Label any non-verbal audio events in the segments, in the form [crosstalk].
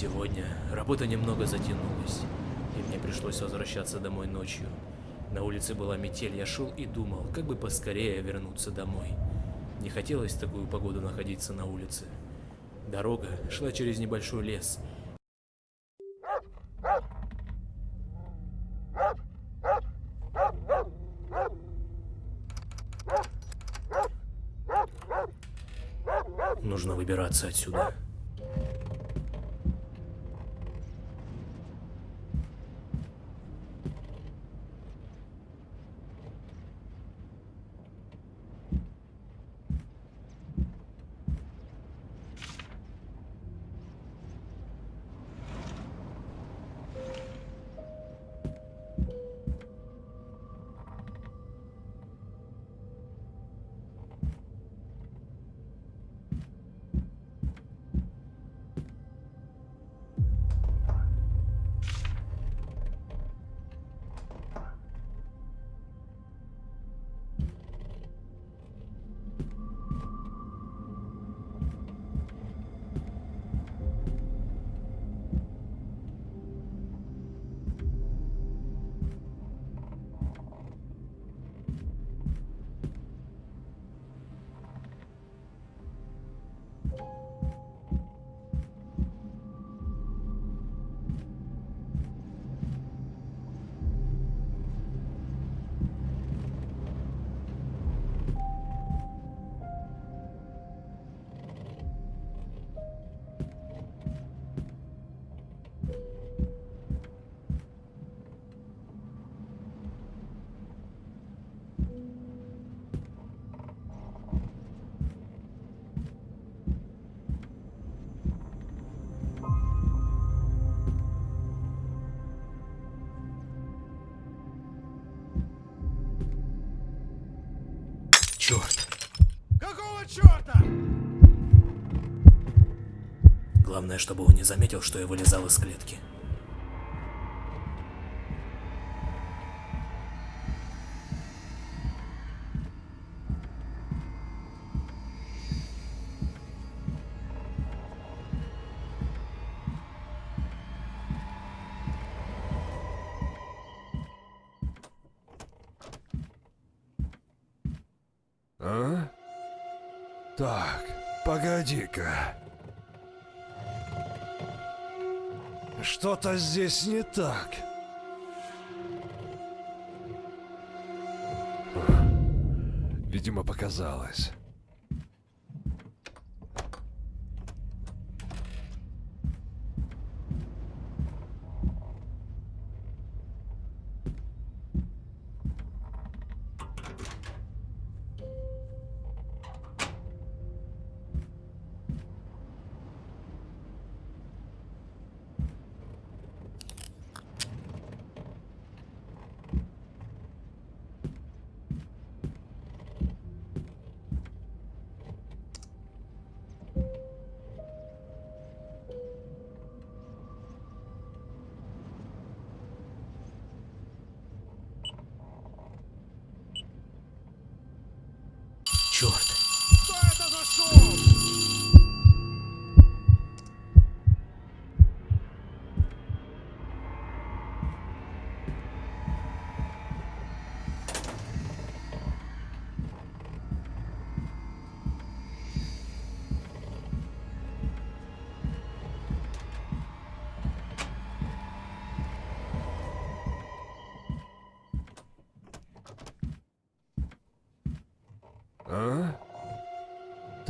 Сегодня работа немного затянулась, и мне пришлось возвращаться домой ночью. На улице была метель, я шел и думал, как бы поскорее вернуться домой. Не хотелось в такую погоду находиться на улице. Дорога шла через небольшой лес. Нужно выбираться отсюда. Какого черта? Главное, чтобы он не заметил, что я вылезал из клетки. Что-то здесь не так. Видимо, показалось.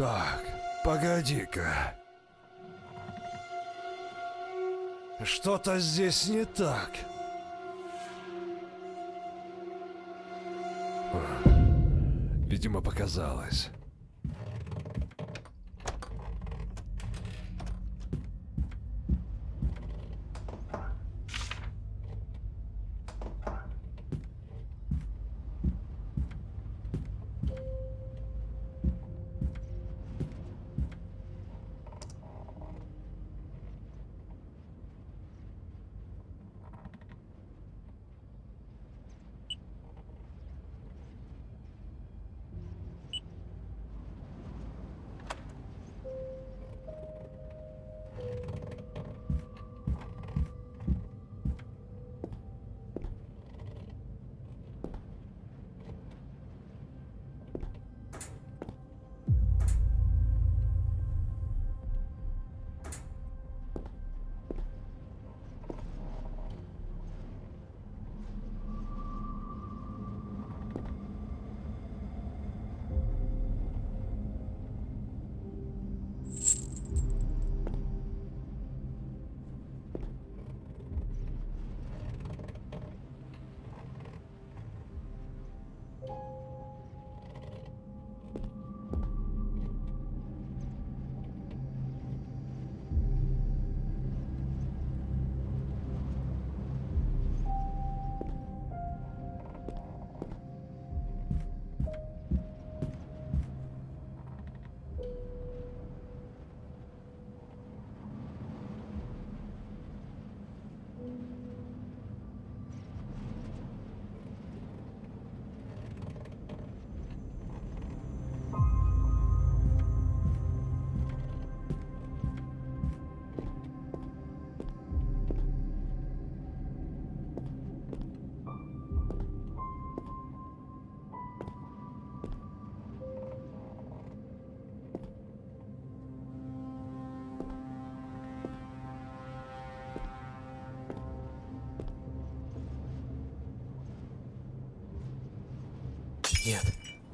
Так, погоди-ка. Что-то здесь не так. Видимо, показалось.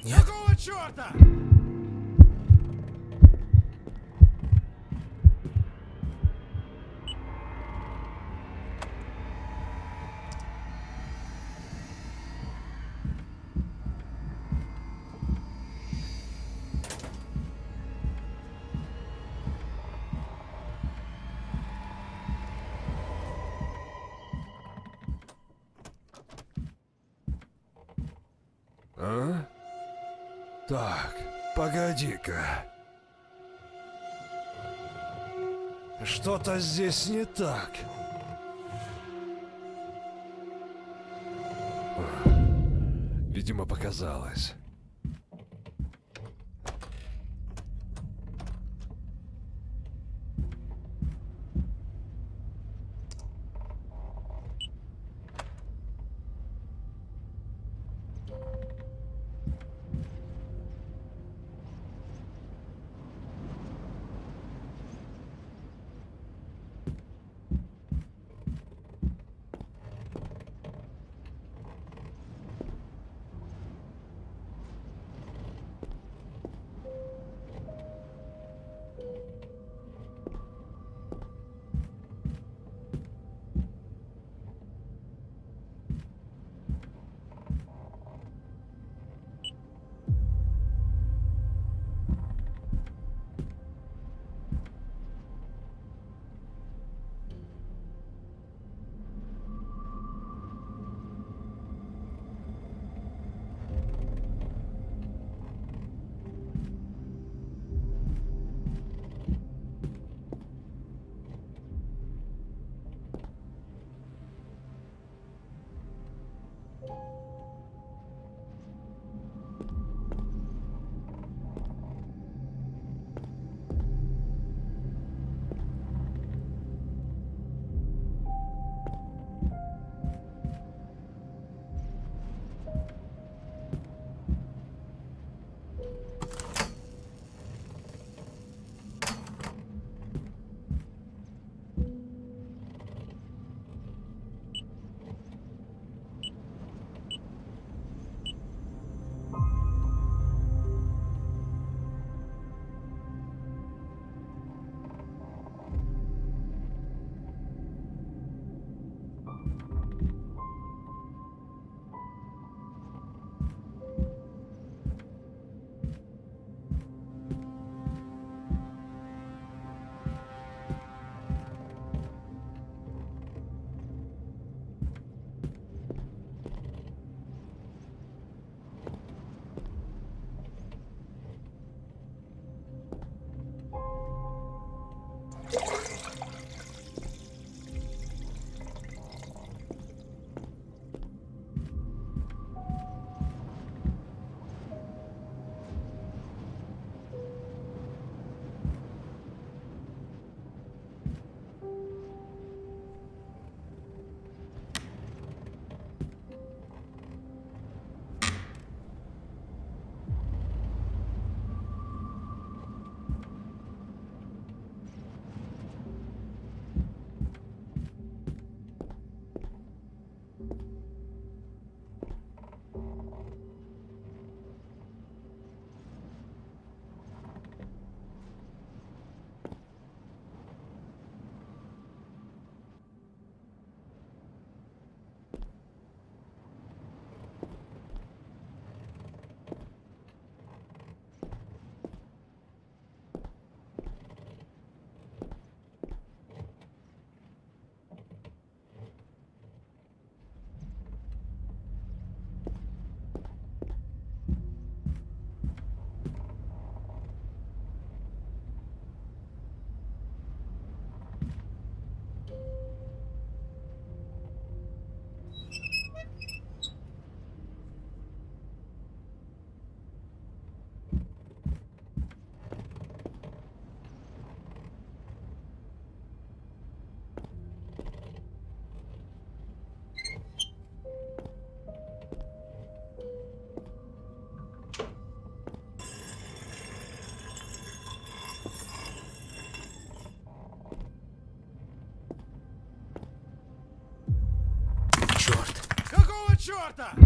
Нет? Какого черта? Так, погоди-ка. Что-то здесь не так. Видимо, показалось. Черта?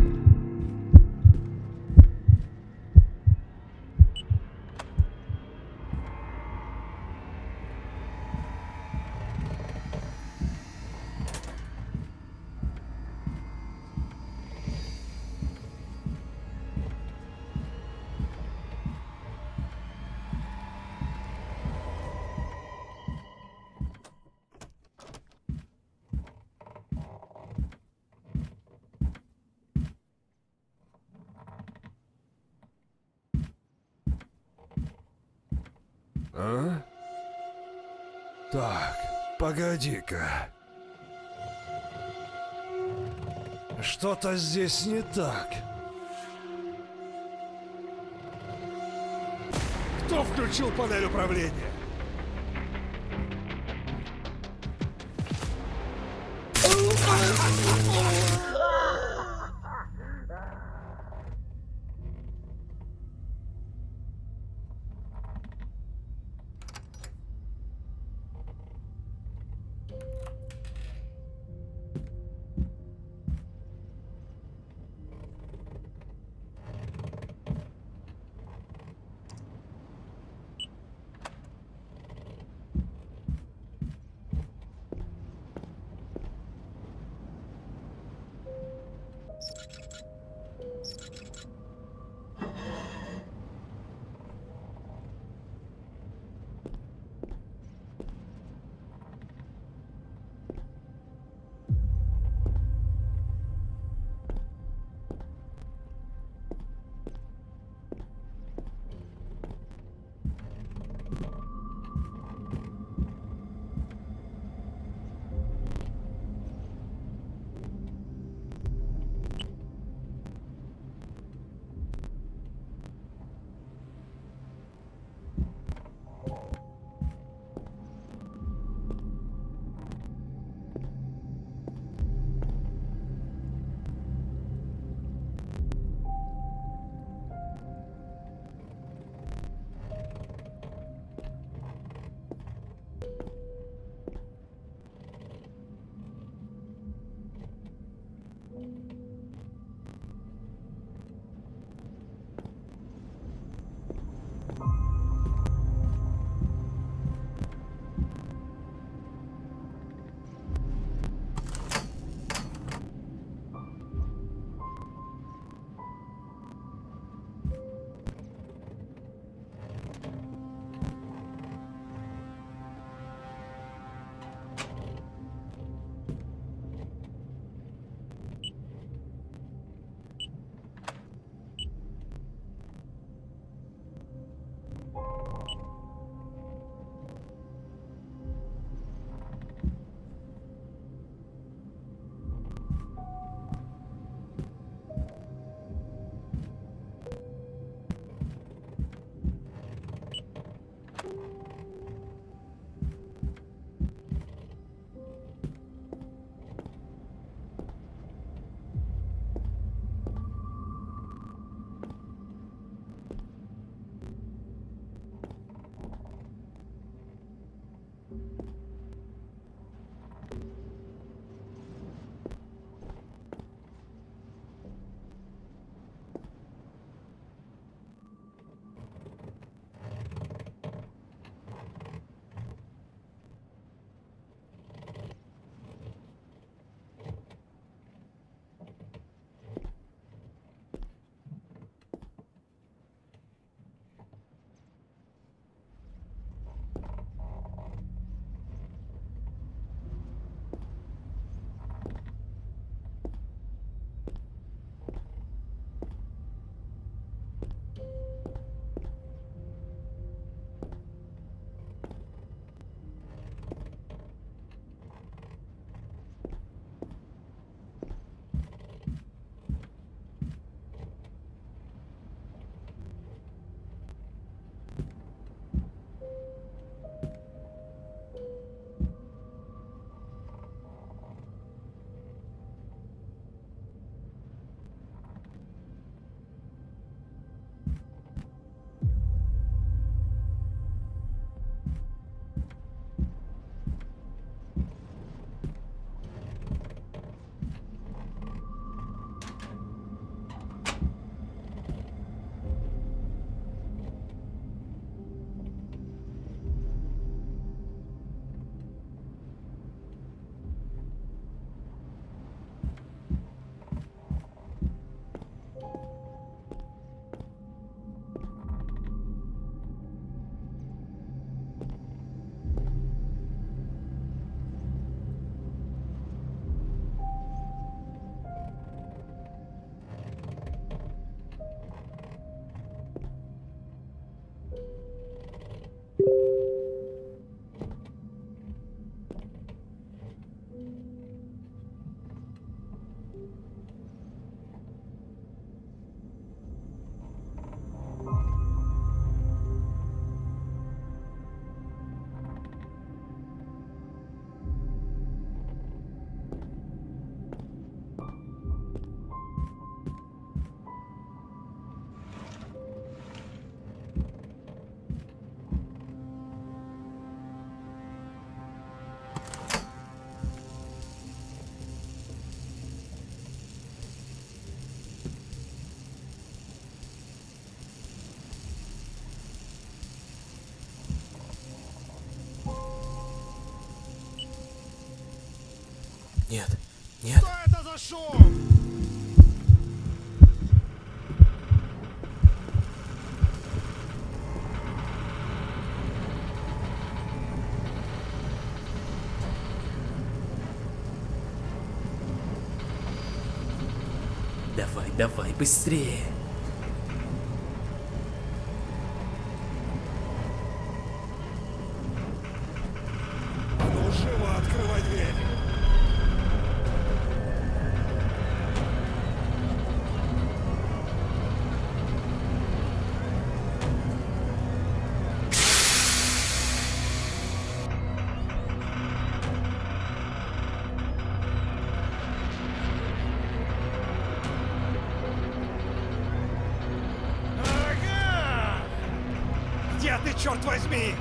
А? Так, погоди-ка. Что-то здесь не так. Кто включил панель управления? Oh, [laughs] нет. Что это за шум? Давай, давай, быстрее. черт возьми?